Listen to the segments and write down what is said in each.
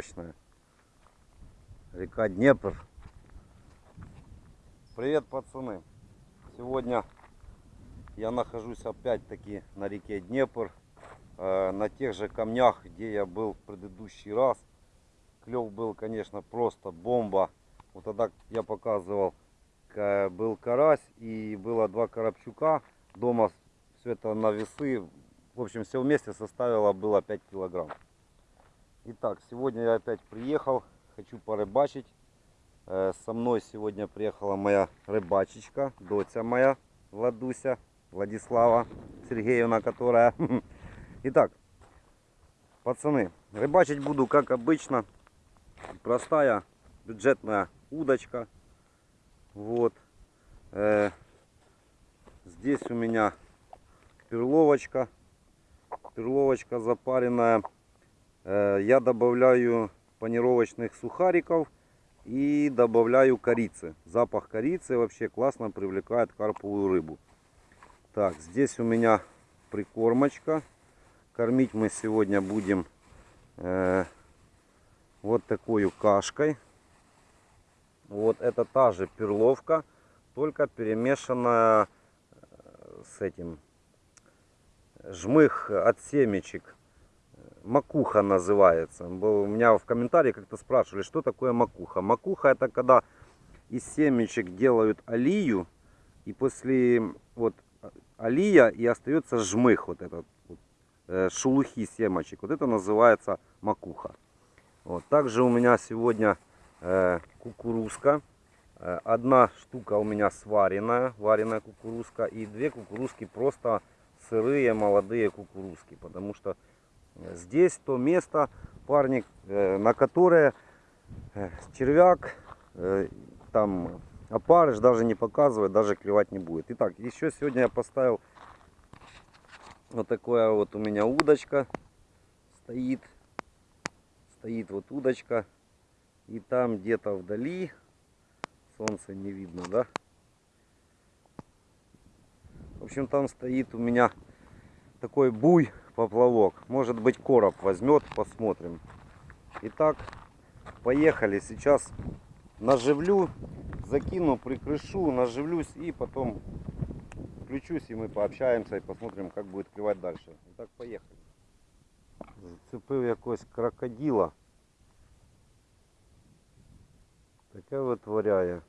мощная. Река Днепр. Привет, пацаны. Сегодня я нахожусь опять-таки на реке Днепр. э, На тех же камнях, где я был в предыдущий раз. Клев был, конечно, просто бомба. Вот тогда я показывал, ка- был карась и было два коробчука. Дома все это на весы. В общем, все вместе составило было 5 килограмм. Итак, сегодня я опять приехал. Хочу порыбачить. Э, Со мной сегодня приехала моя рыбачечка, доча моя, Владуся, Владислава Сергеевна, которая. Итак, пацаны, рыбачить буду как обычно. Простая бюджетная удочка. Вот. Э, Здесь у меня перловочка. Перловочка запаренная. Я добавляю панировочных сухариков и добавляю корицы. Запах корицы вообще классно привлекает карповую рыбу. Так, здесь у меня прикормочка. Кормить мы сегодня будем э, вот такой кашкой. Вот это та же перловка, только перемешанная э, с этим жмых от семечек. Макуха называется. Был- У меня в комментарии как-то спрашивали, что такое макуха. Макуха это когда из семечек делают алию, и после вот алия и остается жмых, вот этот вот, э, шелухи семечек. Вот это называется макуха. Вот. Также у меня сегодня э, кукурузка. Э, Одна штука у меня сваренная, вареная кукурузка, и две кукурузки просто сырые молодые кукурузки, потому что здесь то место, парник, э, на которое э, червяк, э, там опарыш даже не показывает, даже клевать не будет. Итак, еще сегодня я поставил вот такое вот у меня удочка стоит, стоит вот удочка, и там где-то вдали, солнце не видно, да? В общем, там стоит у меня такой буй поплавок. Может быть короб возьмет, посмотрим. Итак, поехали. Сейчас наживлю, закину, прикрышу, наживлюсь и потом включусь и мы пообщаемся и посмотрим, как будет клевать дальше. Итак, поехали. Зацепив якось крокодила. Таке витворяє.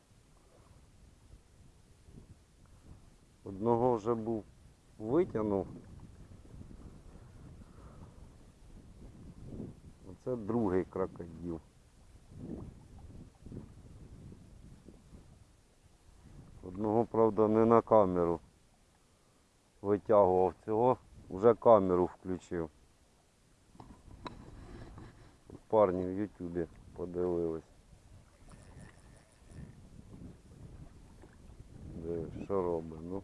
Одного вже був витягнув. Оце другий крокодил. Одного, правда, не на камеру витягував цього, вже камеру включив. Парні в Ютубі подивились. Що робить, ну.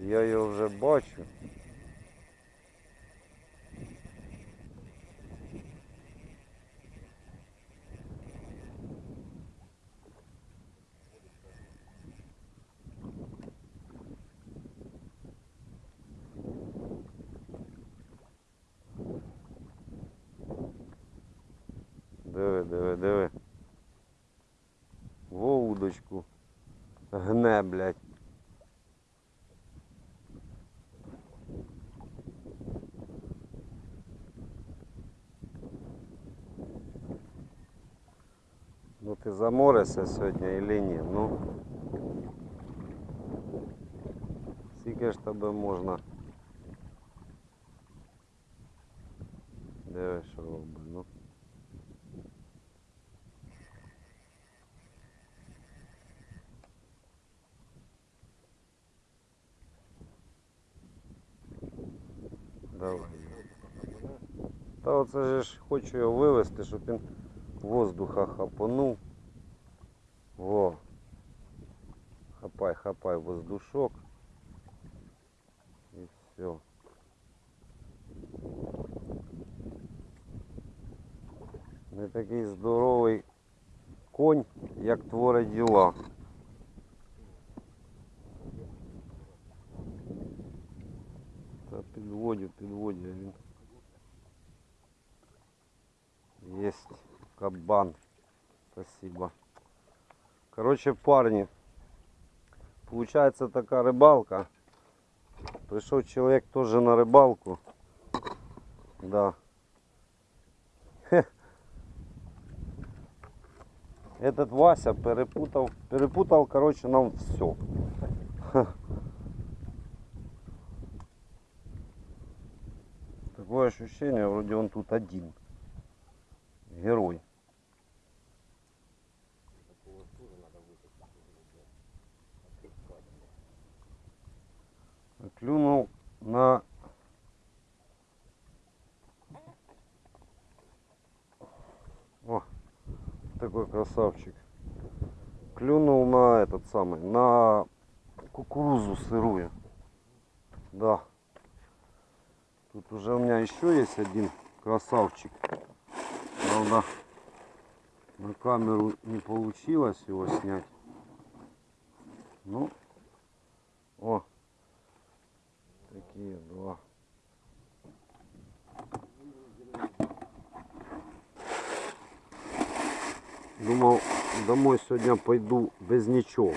Я його вже бачу. удочку. Гне, блядь. Ну ти заморишся сьогодні или ні? Ну. Скільки ж тебе можна. Диви, що робить, ну. Та оце же ж хочу його вивезти, щоб він воздуха хапанув. Во. Хапай, хапай воздушок. І все. Не такий здоровий конь, як творить діла. Та підводю, підводю, він Есть кабан. Спасибо. Короче, парни, получается такая рыбалка. Пришел человек тоже на рыбалку. Да. Этот Вася перепутал, перепутал, короче, нам все. Такое ощущение, вроде он тут один. Герой. Клюнул на О, такой красавчик. Клюнул на этот самый, на кукурузу сырую. Да. Тут уже у меня еще есть один красавчик. Правда, на камеру не получилось его снять. Ну, о, такие два. Думал, домой сегодня пойду без ничего.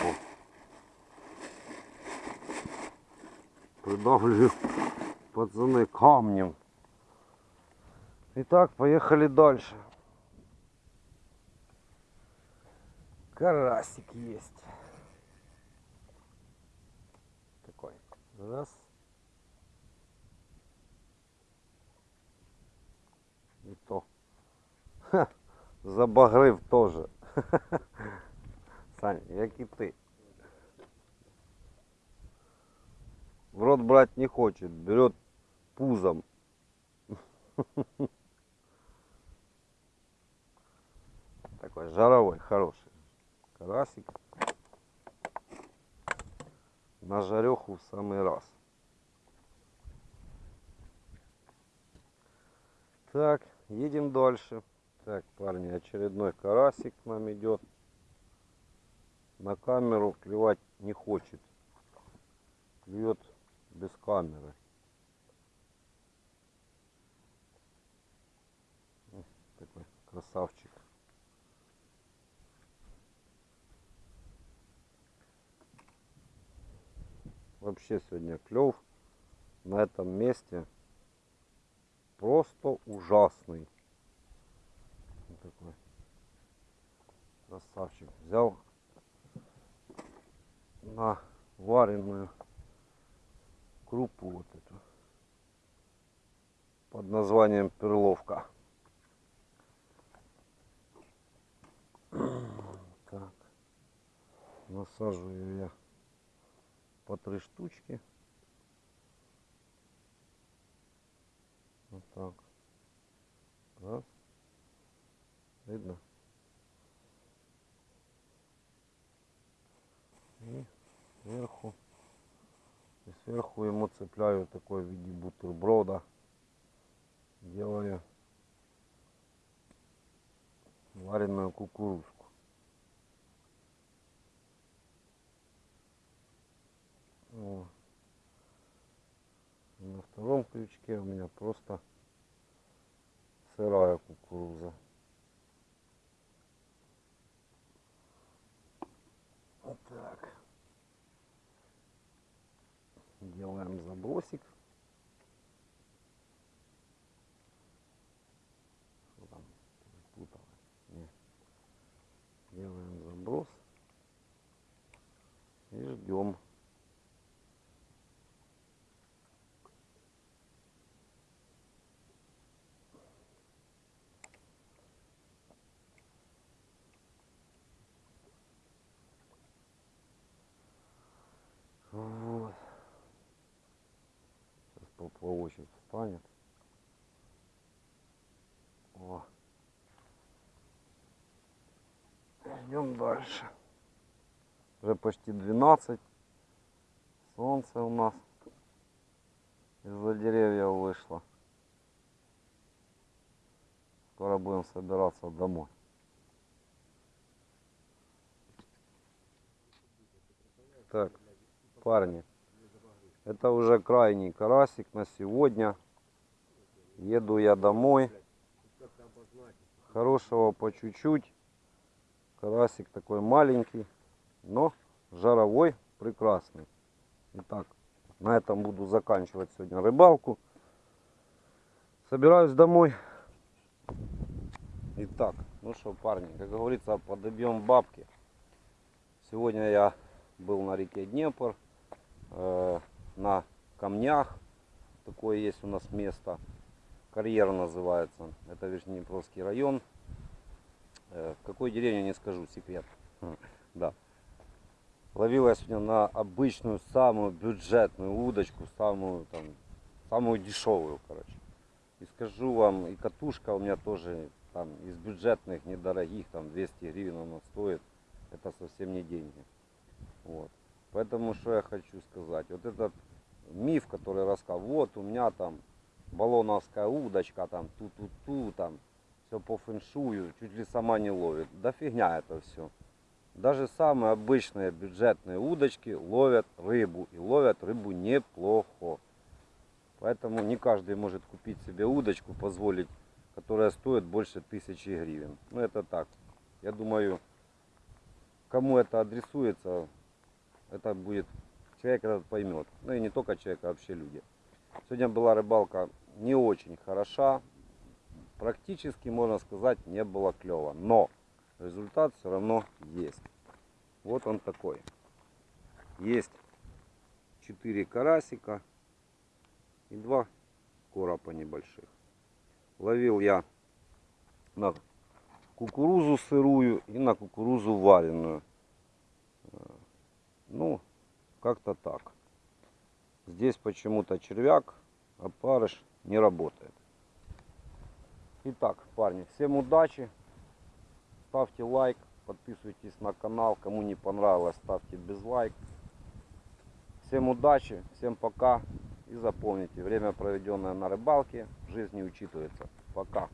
Придавлю пацаны камнем. Итак, поехали дальше. Карасик есть. Такой. Раз. И то. Ха, забагрив тоже. Саня, як і ти. В рот брать не хочет, берет пузом. Такой жаровой, хороший. Карасик. На жареху в самый раз. Так, едем дальше. Так, парни, очередной карасик к нам идет. На камеру клевать не хочет. Клюет без камеры. Такой красавчик. Вообще сегодня клев на этом месте просто ужасный. Вот такой красавчик. Взял на вареную крупу вот эту под названием перловка. Так, насаживаю я по три штучки. Вот так. Раз. Видно? И сверху. И сверху ему цепляю такой в виде бутерброда. Делаю вареную кукурузку. На втором крючке у меня просто сырая кукуруза. Вот так. Делаем забросик. Что там перепутал? Не. Делаем заброс. И ждем. Вот. Сейчас поплавочек встанет. О. Идем дальше. Уже почти 12. Солнце у нас из-за деревьев вышло. Скоро будем собираться домой. Так, парни, это уже крайний карасик на сегодня. Еду я домой. хорошего по чуть-чуть. Карасик такой маленький, но жаровой, прекрасный. Итак, на этом буду заканчивать сегодня рыбалку. Собираюсь домой. Итак, ну что, парни, как говорится, подобьем бабки. Сегодня я был на реке Днепр, э, на камнях. Такое есть у нас место. Карьер называется. Это Верхнеднепровский район. Э, в какой деревне не скажу, секрет. Да. Ловил я сегодня на обычную, самую бюджетную удочку, самую там, самую дешевую, короче. И скажу вам, и катушка у меня тоже там из бюджетных, недорогих, там 200 гривен она стоит. Это совсем не деньги. Вот. Поэтому что я хочу сказать. Вот этот миф, который рассказал, вот у меня там баллоновская удочка, там ту-ту-ту, там все по фэншую, чуть ли сама не ловит. Да фигня это все. Даже самые обычные бюджетные удочки ловят рыбу. И ловят рыбу неплохо. Поэтому не каждый может купить себе удочку, позволить, которая стоит больше тысячи гривен. Ну это так. Я думаю, кому это адресуется, это будет человек этот поймет. Ну и не только человек, а вообще люди. Сегодня была рыбалка не очень хороша. Практически, можно сказать, не было клево. Но результат все равно есть. Вот он такой. Есть 4 карасика и 2 коропа небольших. Ловил я на кукурузу сырую и на кукурузу вареную. Ну, как-то так. Здесь почему-то червяк, а парыш не работает. Итак, парни, всем удачи. Ставьте лайк, подписывайтесь на канал. Кому не понравилось, ставьте без лайк. Всем удачи, всем пока. И запомните, время проведенное на рыбалке в жизни учитывается. Пока.